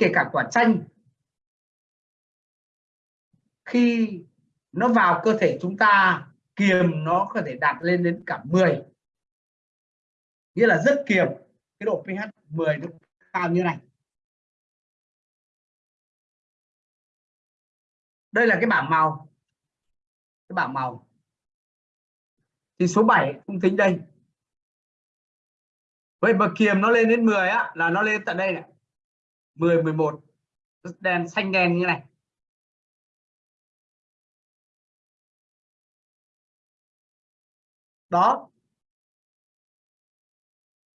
kể cả quả chanh, khi nó vào cơ thể chúng ta, kiềm nó có thể đạt lên đến cả 10 nghĩa là rất kiềm. Cái độ pH 10 nó cao như này. Đây là cái bảng màu. Cái bảng màu. Thì số 7 cũng tính đây. Vậy mà kiềm nó lên đến 10 á, là nó lên tận đây này. 10 11 đen, xanh đen như này. Đó.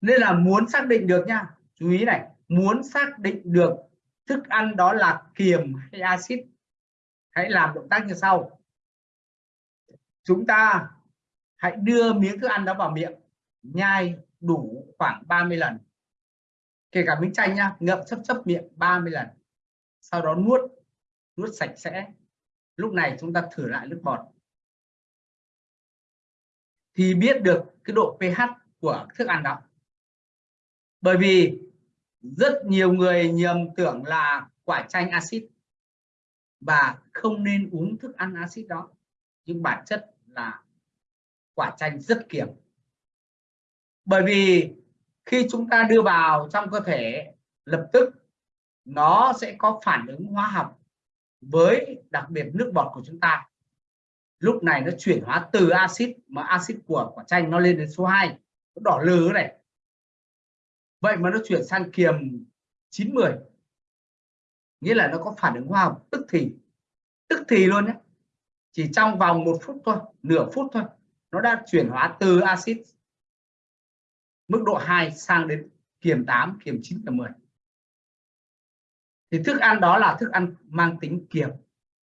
Nên là muốn xác định được nha. Chú ý này, muốn xác định được thức ăn đó là kiềm hay axit. Hãy làm động tác như sau. Chúng ta hãy đưa miếng thức ăn đó vào miệng, nhai đủ khoảng 30 lần kể cả miếng chanh nhá, ngậm chấp chấp miệng 30 lần, sau đó nuốt nuốt sạch sẽ. Lúc này chúng ta thử lại nước bọt. Thì biết được cái độ pH của thức ăn đó. Bởi vì rất nhiều người nhầm tưởng là quả chanh axit và không nên uống thức ăn axit đó. Nhưng bản chất là quả chanh rất kiềm. Bởi vì khi chúng ta đưa vào trong cơ thể, lập tức nó sẽ có phản ứng hóa học với đặc biệt nước bọt của chúng ta. Lúc này nó chuyển hóa từ axit mà axit của quả chanh nó lên đến số 2 nó đỏ lừ này. Vậy mà nó chuyển sang kiềm 90 nghĩa là nó có phản ứng hóa học tức thì. Tức thì luôn nhé. Chỉ trong vòng một phút thôi, nửa phút thôi, nó đã chuyển hóa từ axit mức độ 2 sang đến kiểm 8 kiểm 9 kiềm 10 thì thức ăn đó là thức ăn mang tính kiểm